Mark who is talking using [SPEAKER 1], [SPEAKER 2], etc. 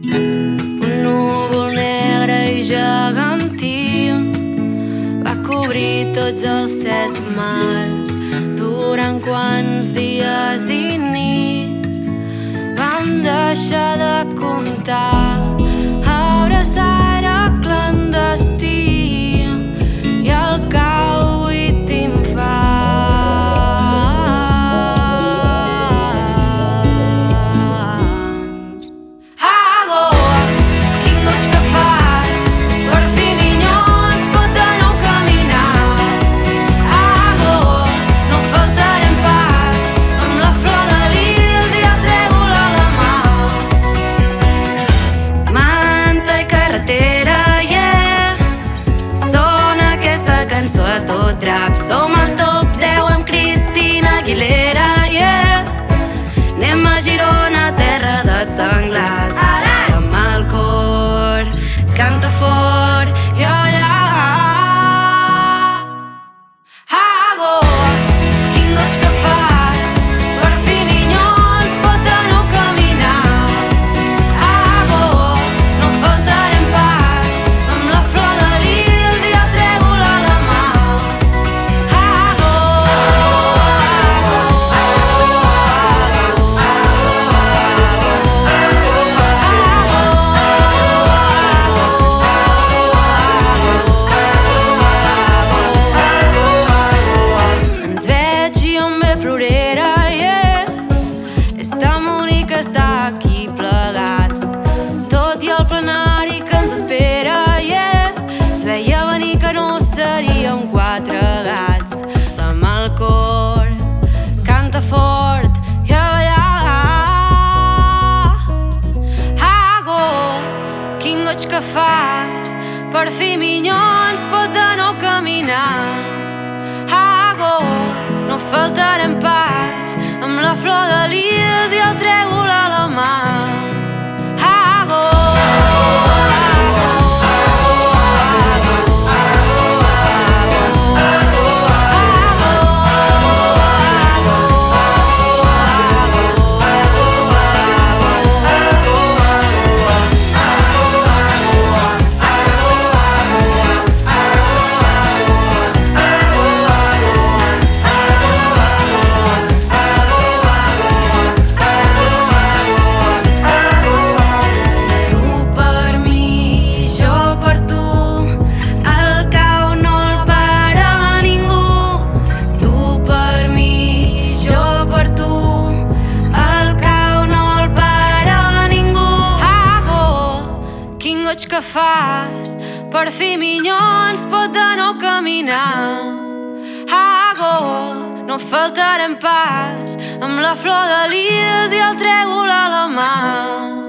[SPEAKER 1] Un núvol negre i gegantí va cobrir tots els set mars. Durant quants dies i nits vam deixar de goig que fas per fi minyons pot de no caminar Hago, no faltarem pas amb la flor de lies i el trèvol a la mar. Quin goig que fas, per fi minyons pot de no caminar. Ago, no faltarem pas, amb la flor de lies i el trèvol a la mà.